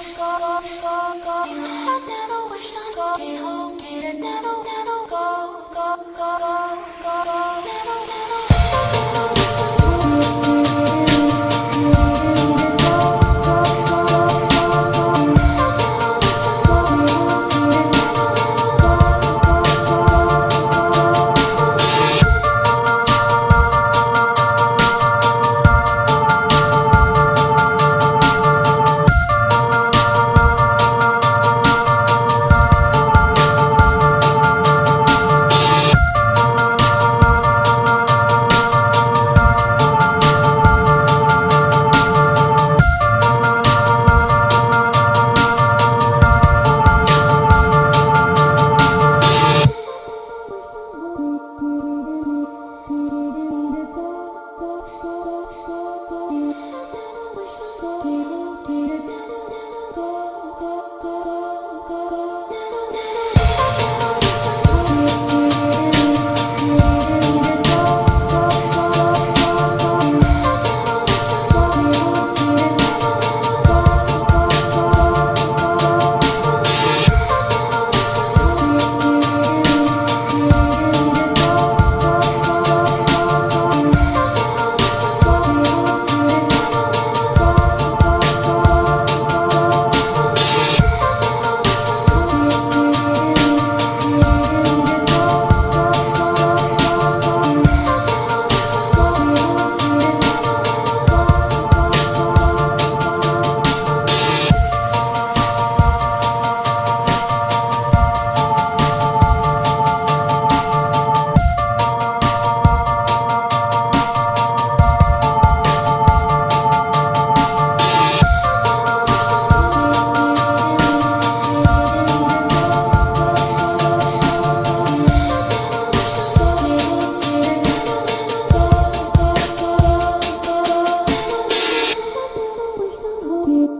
I've never wished on God. Did hope didn't never, never go, go, go, go.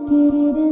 did it.